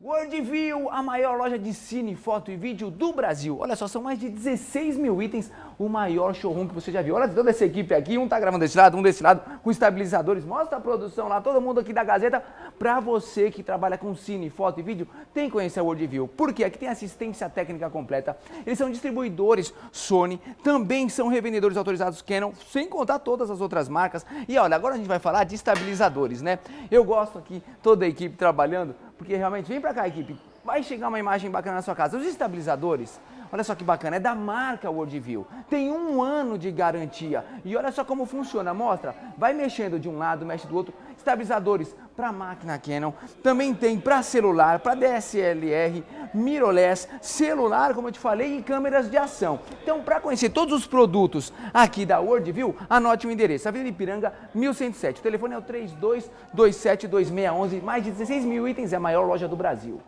Worldview, a maior loja de cine, foto e vídeo do Brasil. Olha só, são mais de 16 mil itens, o maior showroom que você já viu. Olha toda essa equipe aqui, um tá gravando desse lado, um desse lado, com estabilizadores. Mostra a produção lá, todo mundo aqui da Gazeta. Pra você que trabalha com cine, foto e vídeo, tem que conhecer a Worldview. Por quê? Aqui tem assistência técnica completa. Eles são distribuidores Sony, também são revendedores autorizados Canon, sem contar todas as outras marcas. E olha, agora a gente vai falar de estabilizadores, né? Eu gosto aqui, toda a equipe trabalhando, porque realmente, vem pra cá equipe, vai chegar uma imagem bacana na sua casa. Os estabilizadores, olha só que bacana, é da marca Worldview. Tem um ano de garantia. E olha só como funciona, mostra. Vai mexendo de um lado, mexe do outro. Estabilizadores para máquina Canon, também tem para celular, para DSLR, mirrorless, celular, como eu te falei, e câmeras de ação. Então, para conhecer todos os produtos aqui da Worldview, anote o endereço, Avenida Ipiranga, 1107. O telefone é o 32272611, mais de 16 mil itens, é a maior loja do Brasil.